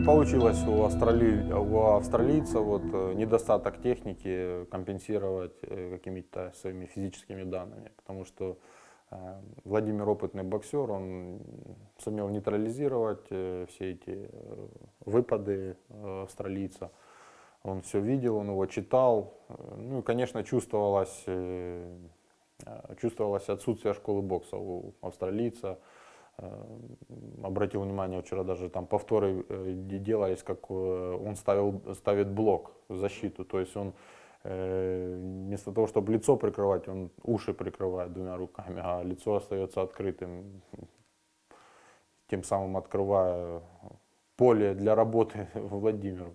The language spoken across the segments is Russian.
получилось у, австрали... у австралийца вот, э, недостаток техники компенсировать э, какими-то своими физическими данными, потому что э, Владимир опытный боксер, он сумел нейтрализировать все эти выпады австралийца. Он все видел, он его читал. Ну и, конечно, чувствовалось, чувствовалось отсутствие школы бокса у австралийца. Э, обратил внимание, вчера даже там повторы э, делались, как э, он ставил, ставит блок защиту, то есть он вместо того, чтобы лицо прикрывать, он уши прикрывает двумя руками, а лицо остается открытым, тем самым открывая поле для работы Владимиру.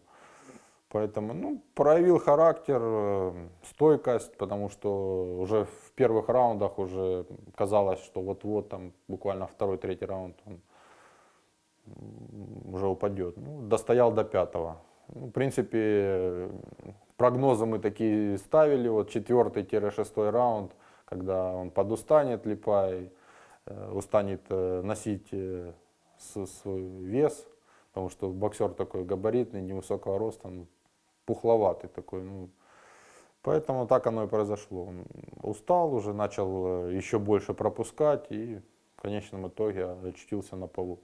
Поэтому ну, проявил характер, э, стойкость, потому что уже в первых раундах уже казалось, что вот-вот там буквально второй-третий раунд он уже упадет. Ну, достоял до пятого. Ну, в принципе, прогнозы мы такие ставили, вот четвертый-шестой раунд, когда он подустанет Липай, э, устанет э, носить свой вес, потому что боксер такой габаритный, невысокого роста, пухловатый такой. Ну, поэтому так оно и произошло. Он устал уже, начал э, еще больше пропускать и в конечном итоге очутился на полу.